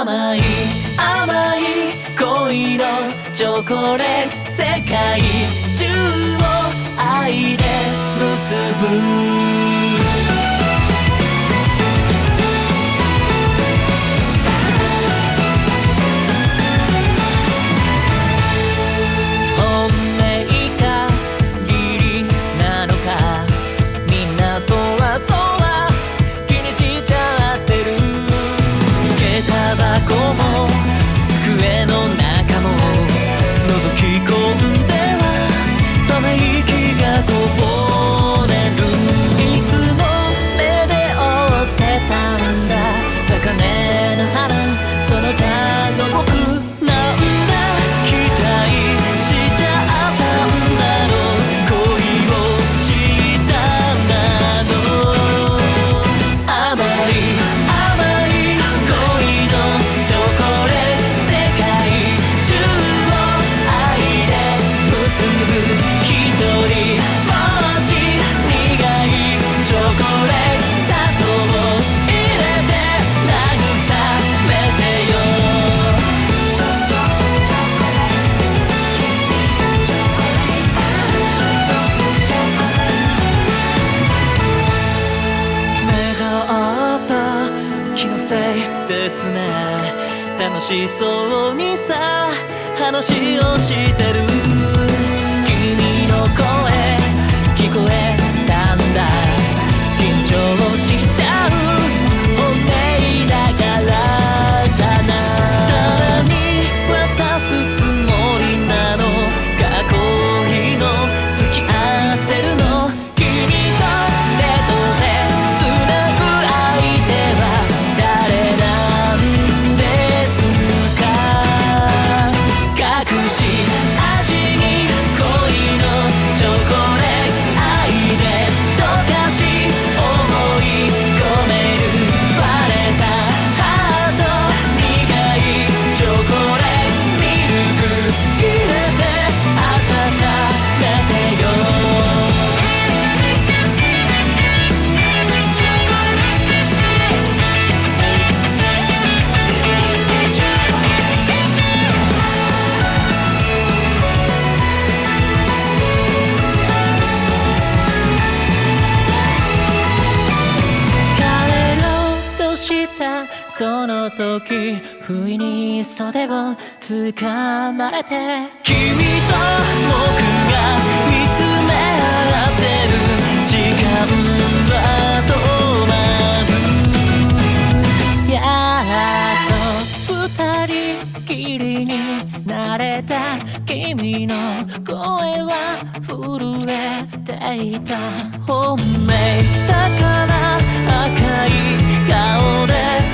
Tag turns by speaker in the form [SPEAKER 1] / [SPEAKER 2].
[SPEAKER 1] 甘い甘い恋のチョコレート世界中を愛で結ぶ。楽しそうにさ話をしてる。君の声した。その時不意に袖を捕まれて。君と君の声は震えていた。本命だから赤い顔で。